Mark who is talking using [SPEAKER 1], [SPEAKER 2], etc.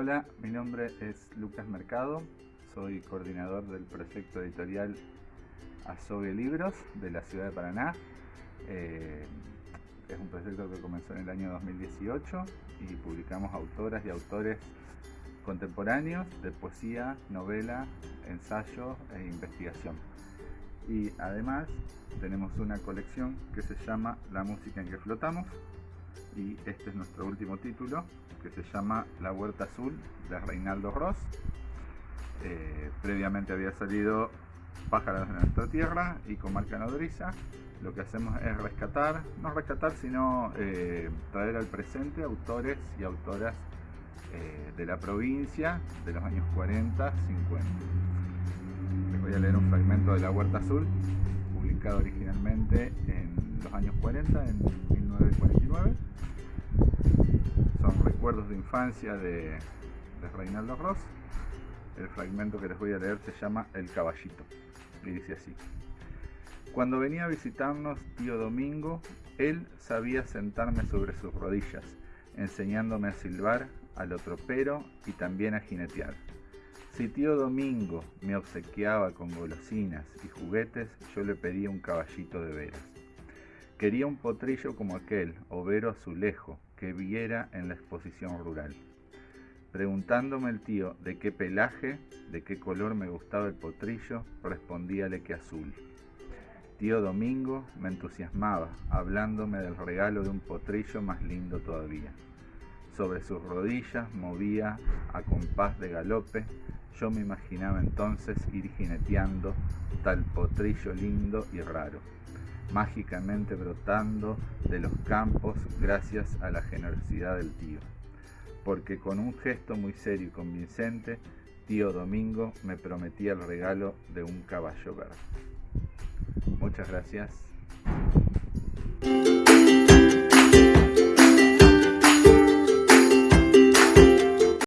[SPEAKER 1] Hola, mi nombre es Lucas Mercado, soy coordinador del proyecto editorial Azogue Libros de la ciudad de Paraná. Eh, es un proyecto que comenzó en el año 2018 y publicamos autoras y autores contemporáneos de poesía, novela, ensayo e investigación. Y además tenemos una colección que se llama La música en que flotamos y este es nuestro último título que se llama La Huerta Azul de Reinaldo Ross. Eh, previamente había salido Pájaros de nuestra tierra y Comarca Nodriza. Lo que hacemos es rescatar, no rescatar, sino eh, traer al presente autores y autoras eh, de la provincia de los años 40, 50. Les voy a leer un fragmento de La Huerta Azul, publicado originalmente en los años 40, en 1949 son recuerdos de infancia de, de Reinaldo Ross. El fragmento que les voy a leer se llama El caballito y dice así. Cuando venía a visitarnos tío Domingo, él sabía sentarme sobre sus rodillas, enseñándome a silbar, a lo tropero y también a jinetear. Si tío Domingo me obsequiaba con golosinas y juguetes, yo le pedía un caballito de veras. Quería un potrillo como aquel, overo azulejo, que viera en la exposición rural. Preguntándome el tío de qué pelaje, de qué color me gustaba el potrillo, respondíale que azul. Tío Domingo me entusiasmaba, hablándome del regalo de un potrillo más lindo todavía. Sobre sus rodillas movía a compás de galope, yo me imaginaba entonces ir jineteando tal potrillo lindo y raro mágicamente brotando de los campos gracias a la generosidad del tío. Porque con un gesto muy serio y convincente, tío Domingo me prometía el regalo de un caballo verde. Muchas gracias.